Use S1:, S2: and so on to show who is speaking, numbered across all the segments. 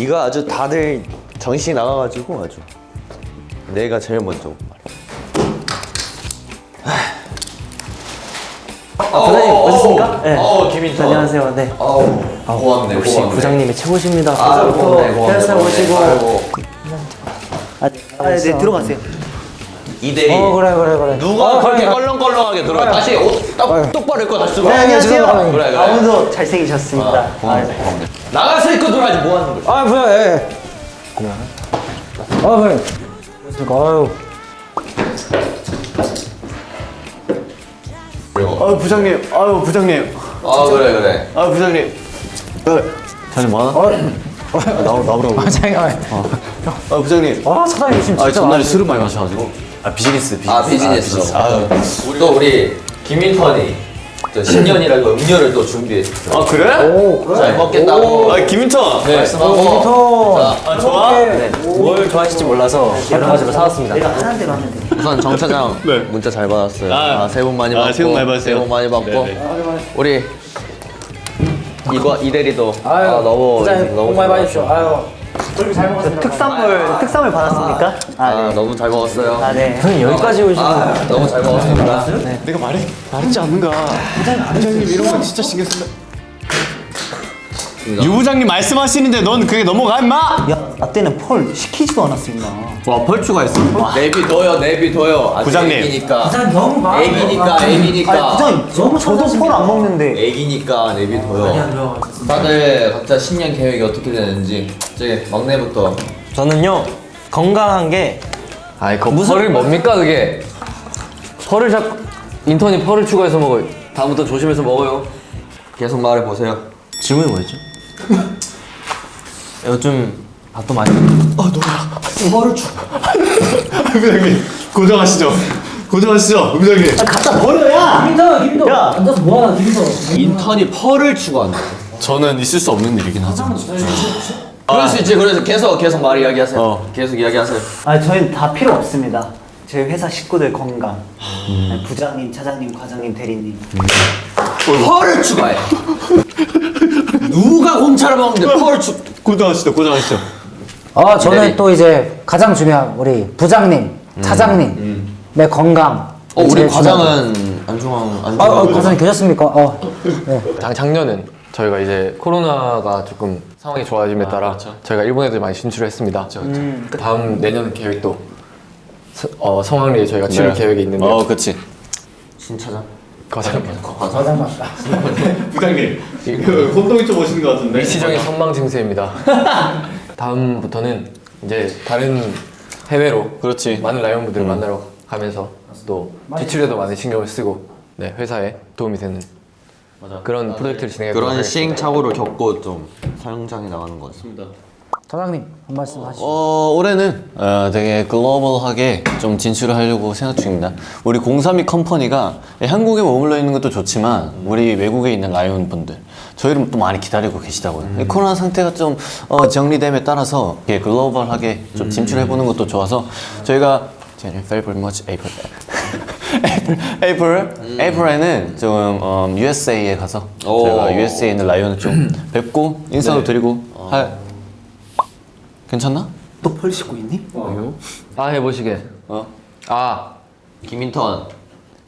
S1: 이거 아주 다들 정신이 나가가지고 아주 내가 제일 먼저
S2: 부장님 오셨습니까? 네.
S3: 어, 김인턴.
S2: 안녕하세요. 네.
S3: 아우, 고맙네,
S2: 역시
S3: 고맙네.
S2: 부장님이 최고십니다.
S3: 아, 고맙네, 고맙네.
S2: 회사
S3: 고맙네.
S2: 오시고.
S3: 아이고.
S2: 아, 아, 네 들어가세요.
S3: 이대리.
S2: 어 그래 그래 그래.
S3: 누가 그렇게 껄렁껄렁하게 들어와? 다시 옷 딱, 똑바로 입고 다시 들어와.
S2: 네, 안녕하세요.
S3: 그래, 그래.
S2: 아무도 잘생기셨습니다.
S3: 아, 고맙네,
S2: 아,
S3: 고맙네. 나가서 입고 들어가지 뭐 하는 거야?
S4: 아 뭐야 예. 아 뭐야 아유
S5: 아유 부장님, 아유 부장님,
S3: 아, 그래, 그래.
S5: 아유 부장님. 자좀 많아? 나오 나오라고.
S4: 아 잠깐만
S5: 아 부장님.
S4: 아 사장님 지금
S5: 아
S4: 진짜
S5: 전날에 술을 많이 마셔가지고. 아 비즈니스 비즈니스.
S3: 아, 비즈니스.
S5: 아유.
S3: 또 우리 김인턴이 또 신년이라고 음료를 또 준비했어.
S5: 아 그래?
S3: 잘 먹겠다고.
S5: 아 김인턴.
S3: 네, 말씀하고.
S5: 아 좋아?
S2: 뭘 좋아하실지 몰라서 여러 가지로 사왔습니다. 내가 하는 대로 하면 돼.
S1: 우선 정 차장 문자 잘 받았어요
S5: 아,
S1: 아, 새해 복 많이
S5: 아,
S1: 받고
S5: 새해 복 많이 받으세요.
S1: 새해 복 많이 받고
S5: 네, 네.
S1: 우리 이거 이대리도
S4: 아유
S1: 아, 너무
S4: 부장님
S1: 너무
S4: 복 많이
S1: 잘
S4: 받으십시오 아유 잘 먹었습니다
S2: 특산물 특산물 받았습니까? 아,
S1: 아,
S2: 네.
S1: 너무 잘 먹었어요
S2: 아, 네.
S4: 형님 여기까지 오시고
S1: 아, 너무 잘 먹었습니다
S5: 내가 말해 말했지 않는가? 부장님 이런 건 진짜 신경 쓴다. 유 부장님 말씀하시는데 넌 그게 넘어가 임마.
S2: 야, 나 때는 펄 시키지도 임마.
S1: 와 펄 추가 있어
S3: 내비 둬요, 내비 둬요. 아직
S5: 부장님.
S3: 애기니까.
S4: 너무 많아
S3: 애기니까, 애기니까.
S2: 부장님, 저도, 저도 펄 안 먹는데.
S3: 애기니까 내비 둬요. 다들 각자 신년 계획이 어떻게 되는지 저기 막내부터
S2: 저는요, 건강한 게
S6: 아이 그 펄을 뭡니까 그게 펄을 자꾸 인턴이 펄을 추가해서 먹어요 다음부터 조심해서 먹어요
S1: 계속 말해 보세요
S2: 질문이 뭐였죠? 요즘 밥도 많이
S5: 부장님 고정하시죠. 고정하시죠, 부장님.
S2: 갖다 버려야!
S4: 김인턴 김인턴
S2: 야!
S4: 앉아서 뭐하나 김인턴
S3: 인턴이 펄을 추구한다.
S5: 저는 있을 수 없는 일이긴 하죠.
S3: 그럴 수 있지. 그래서 계속 계속 말 이야기하세요.
S5: 어.
S3: 계속 이야기하세요.
S2: 아, 저희는 다 필요 없습니다. 저희 회사 식구들 건강. 네, 부장님, 차장님, 과장님, 대리님.
S3: 펄을 추가해. 누가 공차를 먹는데 펄을 추.
S5: 고정하시죠, 고정하시죠.
S4: 아 저는
S3: 네.
S4: 또 이제 가장 중요한 우리 부장님 차장님 내 건강
S1: 어 우리 과장은 안중앙
S4: 아, 아
S1: 안중앙
S4: 과장님 계셨습니까? 어. 네.
S6: 작, 작년은 저희가 이제 코로나가 조금 상황이 좋아짐에 따라 저희가 일본 애들 많이 진출을 했습니다 다음 내년 계획도 서, 어, 성황리에 저희가 치를 계획이 있는데
S5: 어, 그렇지.
S1: 신차장
S6: 과장
S5: 부장님, 그 혼동이 좀 오시는 것 같은데.
S6: 일시적인 선망 증세입니다. 다음부터는 이제 다른 해외로
S5: 그렇지.
S6: 많은 라이온분들을 만나러 가면서 또 지출에도 많은 신경을 쓰고 네, 회사에 도움이 되는 그런 프로젝트를 진행해
S1: 그런. 시행착오를 겪고 좀 성장해 나가는 것 같습니다
S4: 차장님 한 말씀 하시죠.
S5: 어, 올해는 어, 되게 글로벌하게 좀 진출을 하려고 생각 중입니다. 우리 032 컴퍼니가 한국에 머물러 있는 것도 좋지만 우리 외국에 있는 라이온 분들 저희를 또 많이 기다리고 계시다고요. 이 코로나 상태가 좀 어, 정리됨에 따라서 글로벌하게 좀 진출해 보는 것도 좋아서 저희가 January, February, March, April, April, April, April에는 좀 어, USA에 가서
S3: 오.
S5: 저희가 USA에 있는 라이온을 좀 뵙고 인사도 드리고 할 괜찮나?
S2: 또펄 씻고 있니?
S6: 아 해보시게
S5: 어?
S6: 아
S3: 김인턴.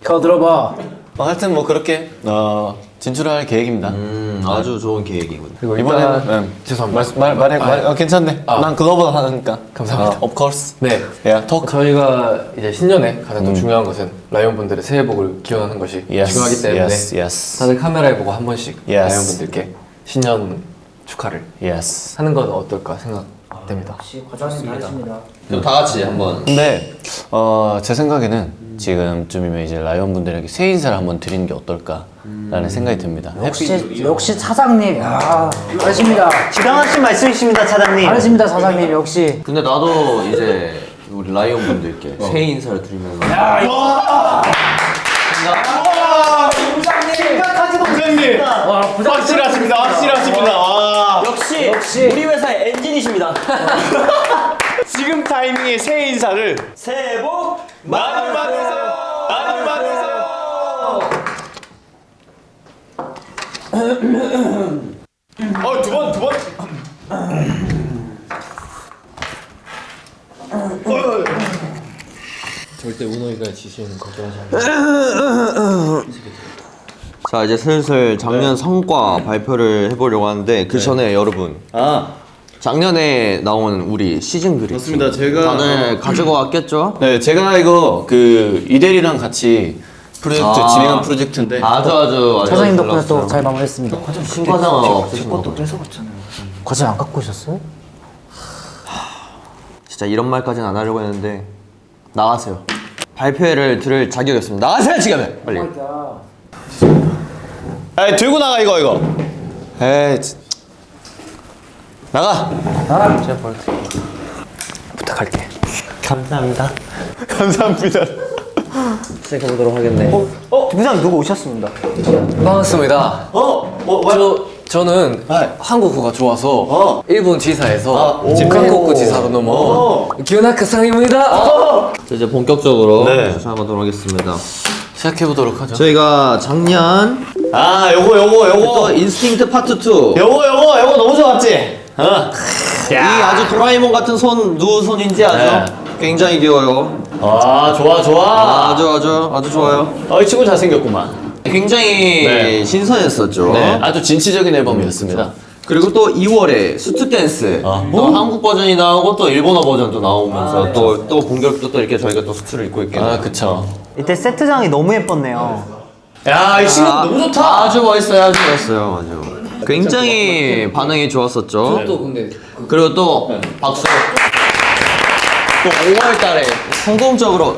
S4: 겨 들어봐.
S5: 어, 하여튼 뭐 그렇게 어, 진출할 계획입니다.
S1: 음 아주 좋은 계획이군
S6: 그리고
S5: 이번에는
S6: 일단
S5: 네.
S6: 죄송합니다
S5: 말, 말, 말해, 말, 어, 괜찮네.
S6: 아.
S5: 난 글로벌 하니까.
S6: 감사합니다.
S5: 어, of course.
S6: 네
S5: Yeah, talk.
S6: 저희가 이제 신년에 가장 또 중요한 것은 라이온 분들의 새해 복을 기원하는 것이
S5: Yes,
S6: 중요하기 때문에
S5: yes, yes.
S6: 다들 카메라에 보고 한 번씩
S5: Yes.
S6: 라이온 분들께 신년 축하를
S5: Yes.
S6: 하는 건 어떨까 생각 됩니다.
S4: 역시 과장님.
S3: 그럼 다 같이 한번.
S5: 근데 어, 제 생각에는 지금쯤이면 이제 라이온 분들에게 새해 인사를 한번 드리는 게 어떨까라는 생각이 듭니다.
S4: 역시 역시 차장님 야 잘하십니다.
S2: 지당하신 말씀이십니다, 차장님.
S4: 잘하십니다 차장님 역시.
S1: 근데 나도 이제 우리 라이온 분들께 새해 인사를 드리면서
S5: 부장님! 확실하십니다, 확실하십니다. 와.
S2: 역시 우리 회사의 엔진이십니다.
S5: 지금 타이밍에 새해 인사를
S2: 새해 복
S5: 많이 받으세요. 많이 받으세요. 어두 번 두번.
S6: 절대 운호이가 지시는 걱정하지 않아
S1: 자 이제 슬슬 작년 성과 발표를 해보려고 하는데 그 전에 여러분
S5: 아,
S1: 작년에 나온 우리 시즌 그림
S5: 맞습니다. 제가-
S1: 다들 가지고 왔겠죠?
S5: 네, 제가 이거 그 이대리랑 같이 프로젝트
S1: 아.
S5: 진행한 프로젝트인데
S1: 아주 아주 아주
S4: 차장님 덕분에. 또 잘 마무리했습니다.
S1: 신과장은 없으신 거
S2: 뺏어갔잖아요.
S4: 과제 안 갖고 오셨어요?
S1: 진짜 이런 말까지는 안 하려고 했는데 나가세요 발표회를 들을 자격이 없습니다 나가세요 지금 빨리
S5: 에이, 들고 나가 이거 이거. 에이, 진- 나가.
S2: 부탁할게.
S1: 감사합니다
S5: 감사합니다.
S1: 시작해보도록 하겠네
S2: 어, 부장 누구 오셨습니다.
S6: 반갑습니다.
S5: 어, 뭐,
S6: 저 저는 한국어가 좋아서 일본 지사에서 지금 한국어 지사로 넘어 기요나크 상입니다.
S1: 자, 이제 본격적으로
S5: 네.
S1: 시작하도록 하겠습니다
S5: 시작해 보도록 하죠.
S1: 저희가 작년
S5: 아, 요거 요거 요거.
S1: 또 Instinct Part 2
S5: 요거 요거 요거 너무 좋았지. 어.
S1: 이 아주 도라에몽 같은 손 누구 손인지 아죠? 굉장히 귀여워요
S5: 아, 좋아 좋아.
S1: 아 주 아주 아주 좋아요
S5: 어, 이 친구 잘생겼구만.
S1: 굉장히
S5: 네.
S1: 신선했었죠
S5: 네, 아주 진취적인 앨범이었습니다.
S1: 그리고 또 2월에 Suit Dance.
S5: 아.
S1: 또 한국 버전이 나오고 또 일본어 버전도 나오면서 또또 본격도 또 이렇게 저희가 또 수트를 입고 있게
S5: 아, 그쵸.
S2: 이때 세트장이 너무 예뻤네요.
S5: 야, 이 친구
S1: 아,
S5: 너무 좋다.
S1: 아주 멋있어요 아주 멋있어요. 아주 굉장히 반응이 좋았었죠.
S6: 또 근데
S1: 그리고 또 박수. 또 5월 달에 성공적으로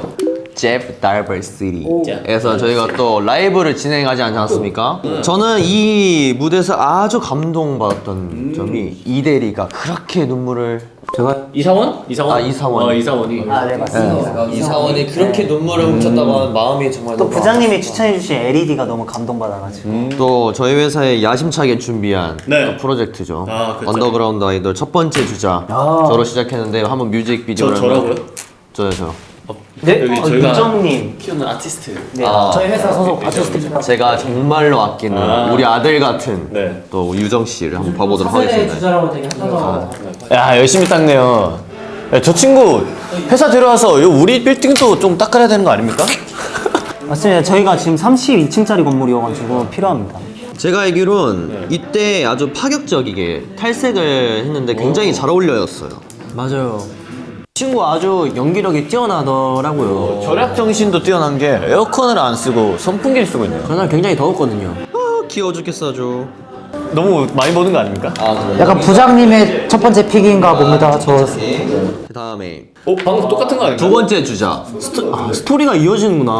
S1: Zepp DiverCity에서 저희가 또 라이브를 진행하지 않지 않았습니까? 저는 이 무대에서 아주 감동받았던 점이 이대리가 그렇게 눈물을
S4: 제가
S5: 이사원? 이사원?
S1: 아, 이사원.
S5: 어, 이사원이.
S2: 아, 네, 맞습니다.
S1: 이사원이 그렇게 눈물을 훔쳤다고 하는 마음이 정말
S2: 또 부장님이 추천해주신 LED가 너무 감동받아가지고.
S1: 또 저희 회사에 야심차게 준비한
S5: 네.
S1: 또 프로젝트죠.
S5: 아, 그쵸.
S1: underground idol 첫 번째 주자. 저로 시작했는데 한번 뮤직비디오를
S5: 저- 저라고요?
S1: 저요 저.
S2: 네?
S5: 여기
S2: 어,
S5: 저희가-
S2: 유정님.
S5: 키우는 아티스트.
S2: 네.
S1: 아,
S4: 저희 회사 소속 아티스트입니다.
S1: 제가 정말로 아끼는
S5: 아.
S1: 우리 아들 같은
S5: 네.
S1: 또 유정 씨를 한번 봐보도록 하겠습니다.
S4: 주자라고 되게 핫하더라고요.
S5: 야, 열심히 닦네요. 야, 저 친구 회사 들어와서 요 우리 빌딩도 좀 닦아야 되는 거 아닙니까?
S2: 맞습니다. 저희가 지금 32층짜리 건물이어가지고 필요합니다.
S1: 제가 알기론 이때 아주 파격적이게 탈색을 했는데 굉장히 잘 어울려였어요. 맞아요. 친구 아주 연기력이 뛰어나더라고요.
S5: 절약 정신도 뛰어난 게 에어컨을 안 쓰고 선풍기를 쓰고 있네요.
S1: 그날 굉장히 더웠거든요. 아, 귀여워 죽겠어 아주.
S5: 너무 많이 버는 거 아닙니까?
S1: 아 그래요?
S4: 약간 부장님의 첫 번째 픽인가 봅니다. 저
S1: 그 다음에
S5: 어, 방금 똑같은 거 아닙니까?
S1: 두 번째 주자. 스토, 아, 스토리가 이어지는구나.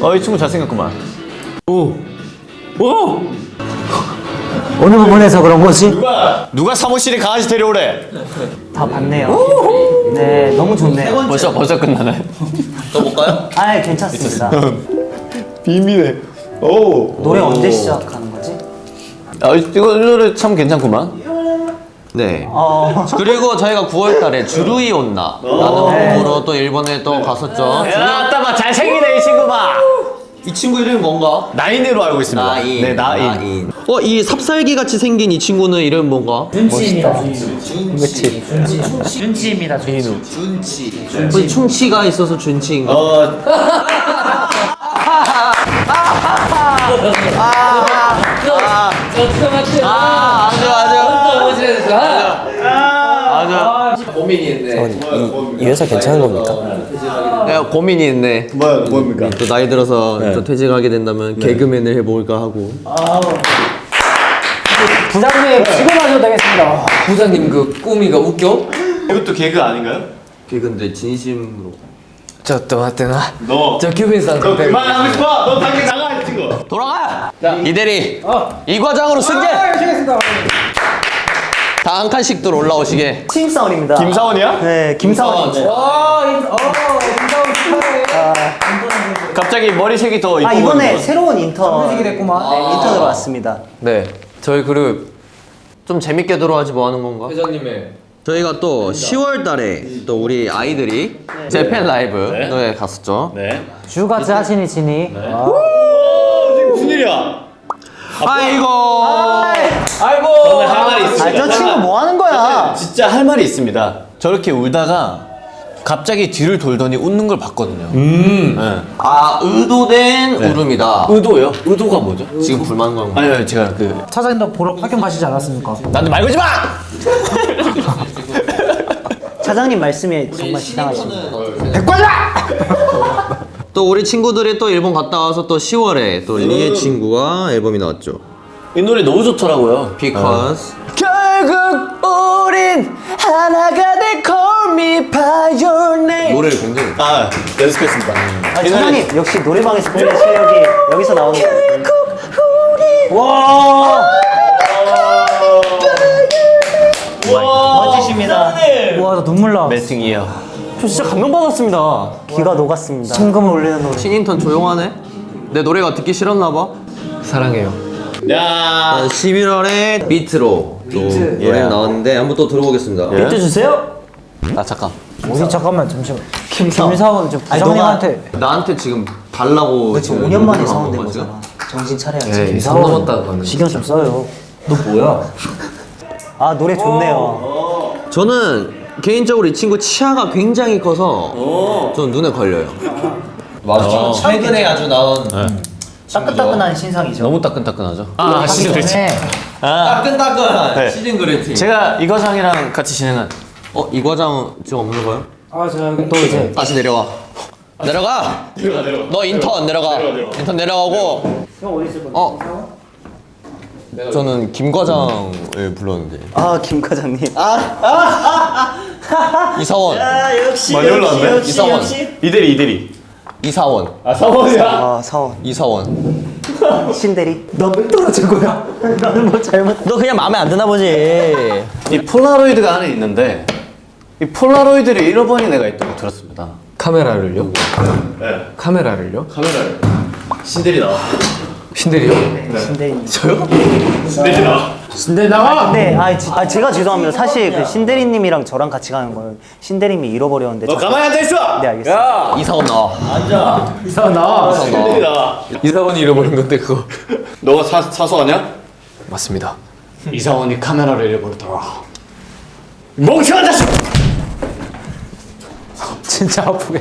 S5: 어, 이 친구 잘생겼구만.
S4: 어느 부분에서 그런 거지?
S5: 누가 누가 사무실에 강아지 데려오래?
S2: 다 봤네요. 네, 너무 좋네요.
S5: 벌써 벌써 끝나나요?
S1: 또 볼까요?
S2: 아, 괜찮습니다.
S5: 비밀해. 오.
S2: 노래 언제 시작하는 거지?
S5: 아, 이거 이 노래 참 괜찮구만.
S1: 네.
S2: 어,
S1: 그리고 저희가 9월달에 주루이 온나 라는 곡으로 또 일본에 또 갔었죠.
S5: 야, 따마 잘생기네 이 친구 봐.
S1: 이 친구 이름이 뭔가?
S5: 나인으로 알고 있습니다.
S1: 나인.
S5: 네, 나인.
S1: 어, 이 삽살개 같이 생긴 이 친구는 이름 뭔가?
S4: 준치입니다. 준치. 준치입니다. 준치.
S1: 뭐 충치가 있어서 준치인가?
S5: 어.
S1: 아, 아주 아주.
S6: 고민이었네.
S1: 이 회사 괜찮은 겁니까? 내가 고민이 있네.
S5: 뭐야, 뭡니까?
S1: 또 나이 들어서 또 퇴직하게 된다면 개그맨을 해볼까 하고.
S4: 부장님 출근하셔도 되겠습니다.
S6: 부장님 그 꾸미가 웃겨?
S5: 이것도 개그 아닌가요?
S1: 개그인데 진심으로.
S6: 저또 맞대나.
S5: 너.
S6: 저 규빈상
S5: 너 그만하고 싶어. 너 당장 나가 이 친구.
S1: 돌아가! 이대리 이 과장으로 승계! 다한 칸씩 들 올라오시게
S2: 신입사원입니다.
S5: 김사원이야?
S2: 네, 김사원입니다.
S5: 갑자기 머리색이 더 이뻐
S2: 아, 이번에. 새로운 인턴. 됐구만. 네, 인턴으로 왔습니다.
S6: 네. 저희 그룹
S1: 좀 재밌게 들어와지 뭐 하는 건가?
S6: 회장님의
S1: 저희가 또 10월 달에 또 우리 아이들이 재팬 라이브에 갔었죠
S5: 네.
S4: 주같이 하시니 지니. 아,
S5: 무슨 일이야?
S1: 아이고
S5: 저는 할 말이
S2: 아,
S5: 있습니다.
S2: 저 친구 뭐 하는 거야?
S5: 진짜 할 말이 있습니다. 저렇게 울다가 갑자기 뒤를 돌더니 웃는 걸 봤거든요. 네.
S1: 아 의도된 울음이다.
S5: 의도요? 의도가 뭐죠?
S1: 지금 불만감.
S5: 아니, 아니 제가 그
S4: 차장님도 보러 파견 가시지 않았습니까?
S5: 나한테 말 걸지 마!
S2: 차장님 말씀에 정말 지당하십니다.
S1: 또 우리 친구들이 또 일본 갔다 와서 또 10월에 또 리의 친구가 앨범이 나왔죠.
S5: 이 노래 너무 좋더라고요.
S1: Because
S5: 결국 우린 하나가 돼 Call me by your name
S1: 노래를 굉장히
S5: 아 연습했습니다
S2: 아, 차장님 역시 노래방에서 보는 실력이 여기서 나오는 와. 멋지십니다.
S4: 와, 나 눈물 나.
S5: 멜팅이에요
S1: 저 진짜 감동받았습니다.
S2: 귀가 녹았습니다.
S4: 심금을 울리는 노래.
S1: 신인턴 조용하네. 내 노래가 듣기 싫었나 봐.
S6: 사랑해요.
S5: 야
S1: 11월에 비트로 또 노래 나왔는데 한번 또 들어보겠습니다.
S4: 비트 주세요.
S5: 아 잠깐
S4: 우리 잠깐만 잠시만. 김사원 저
S2: 아니,
S4: 부장님한테
S1: 나한테 지금 달라고
S2: 지금 5년 만에 사원된 거잖아. 정신 차려야지.
S6: 네, 선 넘었다.
S4: 신경 좀 써요.
S2: 아 노래 좋네요.
S1: 저는 개인적으로 이 친구 치아가 굉장히 커서 좀 눈에 걸려요. 맞아. 최근에 아주 나온
S2: 따끈따끈한 신상이죠.
S5: 너무 따끈따끈하죠 아 season greeting
S4: 네.
S1: 따끈따끈한
S5: 네.
S1: season greeting.
S5: 제가 이 과장이랑 같이 진행한
S1: 어, 이 과장 지금 없는 거요?
S4: 아, 제가 또 이제
S1: 다시 내려와. 내려가. 너 인턴 내려가. 인턴 내려가고. 어. 저는 김 과장을 불렀는데
S2: 아 김 과장님.
S1: 이사원
S2: 역시
S5: 많이 올라왔네.
S1: 이사원
S5: 이대리 이대리
S1: 이사원
S2: 아 사원.
S1: 이사원
S2: 신대리. 너왜 떨어진 거야? 나는 뭐 잘못.
S1: 너 그냥 마음에 안 드나 보지
S5: 이 폴라로이드가 안에 있는데 이 폴라로이드를 잃어버린 애가 있다고 들었습니다
S6: 카메라를요?
S5: 네
S6: 카메라를요?
S5: 카메라를 신대리 나와
S6: 신대리요?
S2: 신대리.
S5: 신대리 나와
S4: 신대 나와.
S2: 네, 아, 지- 아 제가 죄송합니다. 사실 그 신대리님이랑 저랑 같이 가는 걸 신대리님이 잃어버렸는데.
S5: 너
S2: 저-
S5: 가만히 앉아있어
S2: 네 알겠습니다.
S1: 이사원 나와
S4: 이사원 나와.
S5: 신대리 나와
S6: 이사원이 잃어버린 건데 그거.
S5: 너가 사, 사소하냐?
S6: 맞습니다.
S5: 이사원이 카메라를 잃어버렸더라 멍청한 자식!
S4: 진짜 아프게.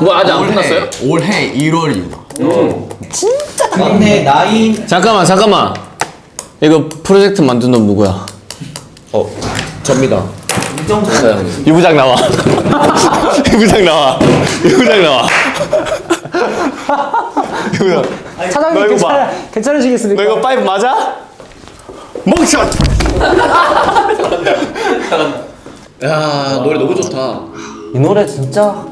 S5: 뭐 아직 안 끝났어요?
S1: 올해 1월 이후 진짜 근데 나인
S5: 잠깐만 잠깐만 이거 프로젝트 만든 놈 누구야?
S1: 어 접니다
S5: 유 부장 나와 유 부장 나와 유 부장 나와 유 부장
S4: 차장님
S5: 너 이거 봐.
S4: 괜찮아, 괜찮으시겠습니까?
S5: 너 이거 five 맞아? 멍청! 야 노래 너무 좋다
S1: 이 노래 진짜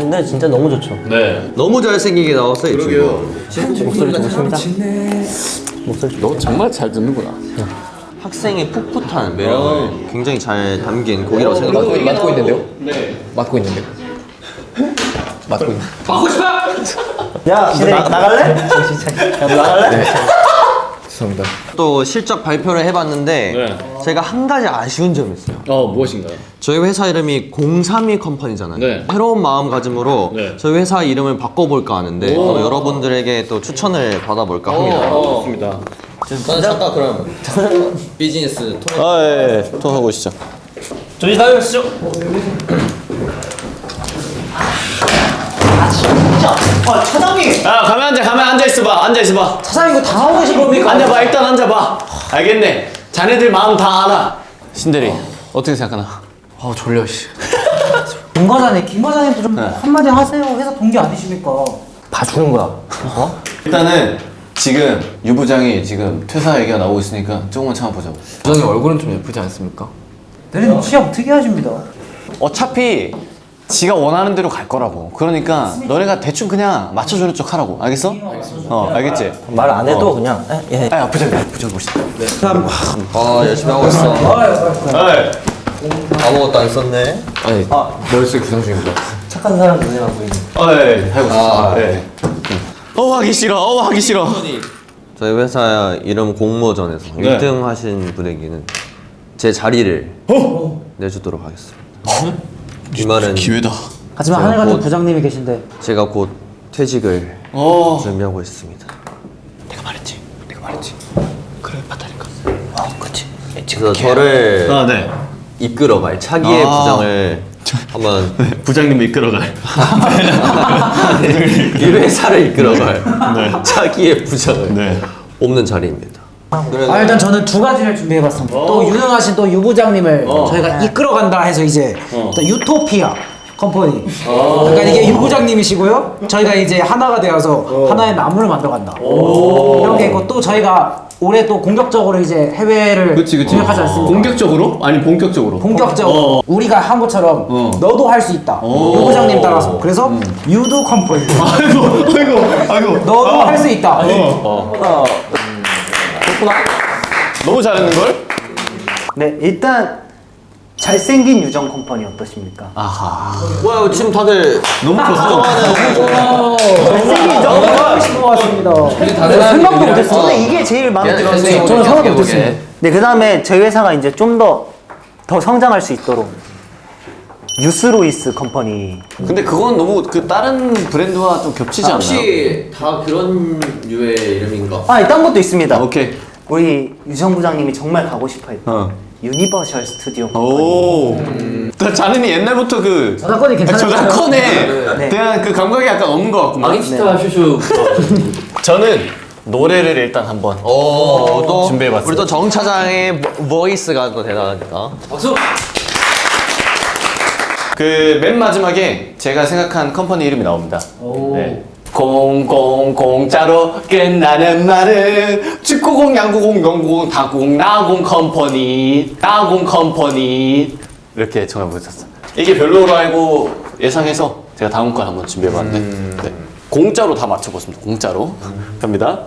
S1: 이 노래 진짜 너무 좋죠
S5: 네
S1: 너무 잘생기게 나왔어요 이 친구
S2: 목소리 좋으십니다.
S6: 너 정말 잘 듣는구나.
S1: 학생의 풋풋한 매력을 굉장히 잘 담긴 곡이라고
S6: 맡고,
S1: 생각합니다
S6: 맡고 있는데요? 네. 맡고 있는데요? 맡고 있는.
S2: 야, 너 나, 나갈래? 야, 너 나갈래?
S6: 죄송합니다.
S1: 또 실적 발표를 해봤는데
S5: 네.
S1: 제가 한 가지 아쉬운 점이 있어요
S5: 어 무엇인가요?
S1: 저희 회사 이름이 032 컴퍼니잖아요.
S5: 네.
S1: 새로운 마음가짐으로
S5: 네.
S1: 저희 회사 이름을 바꿔볼까 하는데 또 여러분들에게 또 추천을 받아볼까 합니다.
S5: 좋습니다
S1: 저는 잠깐 그럼 비즈니스 토론
S5: 아예 통하고 오시죠
S1: 저희 다녀오시죠.
S2: 아, 차장님.
S5: 야 가만 앉아 가만 앉아 있어봐 앉아 있어봐
S4: 차장님 이거 당하고 계신 겁니까?
S5: 앉아봐 일단 앉아봐 알겠네 자네들 마음 다 알아 신대리 어 떻게 생각하나?
S6: 아 졸려 씨.
S4: 김 과장님, 김 과장님도 좀 한마디 하세요. 회사 동기 아니십니까?
S1: 봐주는 거야.
S5: 일단은 지금 유 부장이 지금 퇴사 얘기가 나오고 있으니까 조금만 참아보자고
S6: 부장님 얼굴은 좀 예쁘지 않습니까?
S4: 대리님 취향 특이하십니다.
S5: 어차피 지가 원하는 대로 갈 거라고 그러니까 너네가 대충 그냥 맞춰주는 척 하라고 알겠어? 어 알겠지?
S1: 말 안 해도 그냥 예.
S5: 아 부장님 부장 보시다
S1: 아 열심히 하고 있어. 아무것도 안 썼네.
S6: 아니 머릿속에 구상 중입니다.
S1: 착한 사람 눈에만 보이는.
S5: 어예 하고 있어 네. 어 하기 싫어 어 하기 싫어
S1: 저희 회사 이름 공모전에서
S5: 네.
S1: 1등 하신 분에게는 제 자리를 내주도록 하겠습니다. 이 말은
S5: 기회다
S4: 하지만 하늘 같은
S1: 곧-
S4: 부장님이 계신데
S1: 제가 곧 퇴직을
S5: 어
S1: 준비하고 있습니다.
S5: 내가 말했지 내가 말했지 그래 맞다니까
S1: 그래서 저를
S5: 아 네
S1: 이끌어 갈 차기의
S5: 아.
S1: 부장을 한번
S5: 부장님 이끌어갈.
S1: 이 회사를 이끌어갈 자기의 부장을
S5: 네.
S1: 뽑는 자리입니다.
S4: 아 일단 저는 두 가지를 준비해봤습니다. 또 유능하신 또 유 부장님을 저희가 이끌어간다 해서 이제 또 유토피아 컴퍼니. 그러니까 이게 유 부장님이시고요. 저희가 이제 하나가 되어서 하나의 나무를 만들어간다. 이런 게 있고 또 저희가 올해 또 공격적으로 이제 해외를 공격하지 않습니까?
S5: 공격적으로? 아니 본격적으로.
S4: 본격적으로 우리가 한 것처럼 너도 할 수 있다. 유 부장님 따라서 그래서 유도 컴퍼니.
S5: 아이고 아이고 아이고.
S4: 너도 할수 있다.
S5: 너무 잘하는 걸?
S2: 네, 일단 잘생긴 유정 컴퍼니 어떠십니까?
S1: 뭐야 지금 다들
S5: 너무 컸어.
S2: 잘생긴 유정 컴퍼니 싶은 것 같습니다. 생각도 못했어요. 저는 이게 제일 마음에 들었어요.
S1: 저는 생각도 못했어요.
S2: 네, 그 다음에 저희 회사가 이제 좀 더 더 성장할 수 있도록 유스로이스 컴퍼니
S5: 근데 그건 너무 그 다른 브랜드와 좀 겹치지 않나요?
S1: 혹시 다 그런 류의 이름인가?
S2: 아, 딴 것도 있습니다.
S5: 오케이.
S2: 우리 유정 부장님이 정말 가고 싶어했던
S5: 어.
S2: 유니버셜 스튜디오.
S5: 오. 나 자는이 옛날부터 그
S4: 저작권이 괜찮아요.
S5: 저작권에
S2: 네.
S5: 대한 그 감각이 약간 없는 것 같구만.
S6: 마기스타 슈슈
S5: 저는 노래를 일단 한번
S1: 어, 또
S5: 준비해봤어요.
S1: 우리 또 정 차장의 보- 보이스가 또 대단하니까.
S6: 박수
S5: 그 맨 마지막에 제가 생각한 컴퍼니 이름이 나옵니다. 네. 공공 공짜로 끝나는 말은 축구공 양구공 농구공 다공 나공 컴퍼니 나공 컴퍼니 이렇게 정해보셨어요. 이게 별로로 알고 예상해서 제가 다음 걸 한번 준비해봤는데 네. 공짜로 다 맞춰봤습니다. 공짜로 갑니다.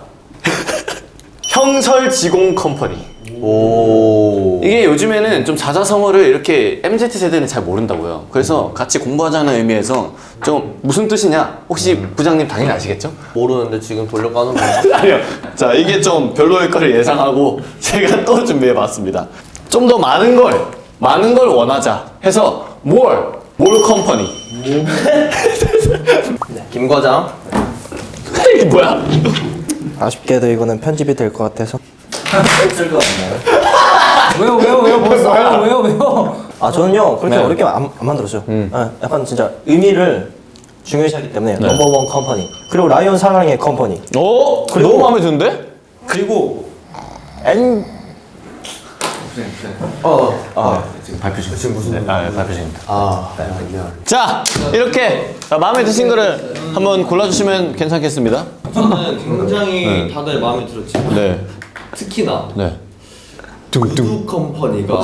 S5: 형설지공 컴퍼니.
S1: 오.
S5: 이게 요즘에는 좀 사자성어를 이렇게 MZ 세대는 잘 모른다고요. 그래서 같이 공부하자는 의미에서 좀 무슨 뜻이냐? 혹시 부장님 당연히 아시겠죠?
S1: 모르는데 지금 돌려가는 거.
S5: 아니요. 자, 이게 좀 별로일 거를 예상하고 제가 또 준비해 봤습니다. 좀 더 많은 걸, 많은 걸 원하자 해서 more, more 컴퍼니.
S1: 김 과장.
S5: 이게 뭐야?
S7: 아쉽게도 이거는 편집이 될 것 같아서
S4: 왜요 왜요 왜요 벌써 왜요 왜요 왜요?
S7: 아 저는요 그렇게
S5: 네.
S7: 어렵게 안, 안 만들었어요 아, 약간 진짜 의미를 중요시하기 때문에 넘버원 컴퍼니 그리고 라이온 사랑의 컴퍼니
S5: 오, 너무 마음에 드는데?
S7: 그리고 엔
S5: 발표 중. 지금 무슨? 네, 아, 네, 발표 중입니다. 아, 자, 이렇게 마음에 드신 거를 한번 골라주시면 괜찮겠습니다.
S1: 저는 굉장히 다들 마음에 들었지만
S5: 네,
S1: 특히나
S5: 네.
S1: 우드 컴퍼니가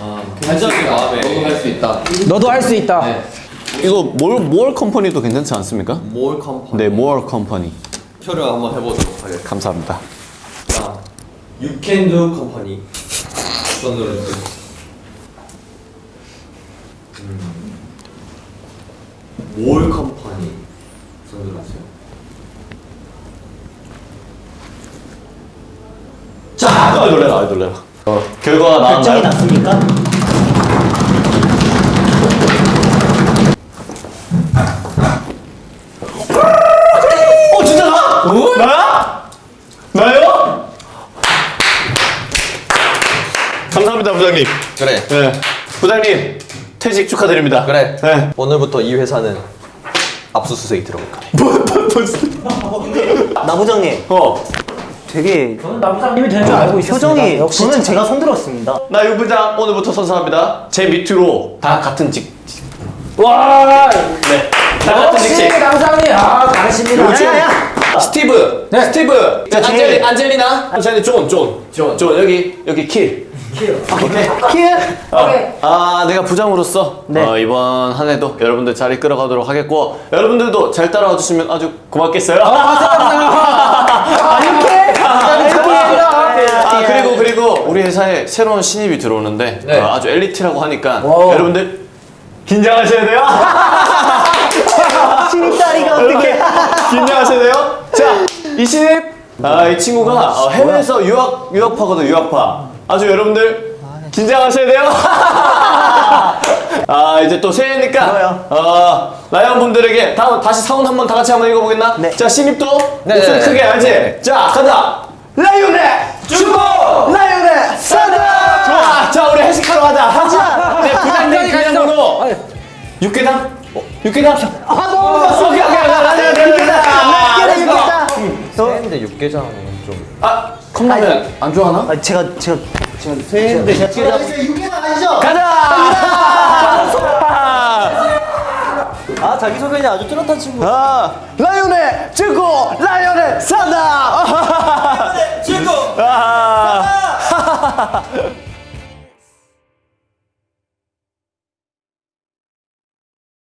S1: 아, 굉장히 마음에
S6: 할수 있다
S4: 너도 할 수 있다.
S5: 이거 뭘, 뭘 컴퍼니도 괜찮지 않습니까?
S1: 몰 컴퍼니
S5: 네, more 컴퍼니.
S1: 표를 한번 해보도록 하겠습니다.
S5: 감사합니다.
S1: 자, You Can Do 컴퍼니 손으로 주세요. 몰 컴퍼니 손으로 주세요.
S5: 자, 아, 놀래라, 아, 놀래라. 어, 결과가
S2: 결정이
S5: 나왔나요?
S2: 났습니까?
S5: 어, 진짜 나? 나야? 나요? 감사합니다, 부장님.
S1: 그래,
S5: 네. 부장님, 퇴직 축하드립니다.
S1: 그래.
S5: 네.
S1: 오늘부터 이 회사는 압수수색이 들어갈 거야.
S2: 나 부장님
S5: 어,
S2: 되게
S4: 저는 남사님이 될줄 알고 있었습니다.
S2: 표정이
S4: 역시
S2: 저는 제가 손들었습니다.
S5: 나 유 부장 오늘부터 선사합니다. 제 밑으로 다 같은 직.
S4: 와
S5: 네. 다 같은 직책.
S4: 남사님 아 잘하십니다.
S5: 요즘 스티브,
S4: 네.
S5: 스티브, 자,
S2: 제-
S5: 안젤리, 안젤리나, 안젤리, 존, 존, 존, 존 여기 여기 킬. 오케이.
S2: 키
S5: 아, 아, 내가 부장으로서
S2: 네.
S5: 어, 이번 한 해도 여러분들 잘 이끌어가도록 하겠고 여러분들도 잘 따라와 주시면 아주 고맙겠어요.
S2: 아, 이렇게
S5: 아 그리고 그리고 우리 회사에 새로운 신입이 들어오는데
S6: 네.
S5: 어, 아주 엘리트라고 하니까
S4: 와우.
S5: 여러분들 긴장하셔야 돼요.
S2: 신입 다리가 어떻게
S5: 긴장하셔야 돼요. 자, 이 신입 아, 이 친구가 어, 해외에서 유학 유학파거든 유학파. 아주 여러분들 긴장하셔야 돼요. 아 이제 또 새해니까. 어, 라이언 분들에게 다, 다시 사운 한번 다 같이 한번 읽어보겠나?
S2: 네.
S5: 자 신입도
S6: 네,
S5: 목소리
S6: 네,
S5: 크게 알지? 자 가자. 6개당? 어,
S2: 6개당 합시다.
S5: 아, 너무 좋았어. 아, 오케이, 오케이. 맞아, 6개당.
S2: 6개당. 6개당.
S1: 세인데 6개장은 좀.
S2: 아, 컵라면 안 좋아하나?
S8: 아, 제가, 제가. 제가
S5: 세인데 6개당. 6개당
S1: 아니죠? 가자! 아 자기소개는 아주 뚜렷한 친구
S5: 아 라이온의 친구 라이온의 산다 라이온의 친구 산다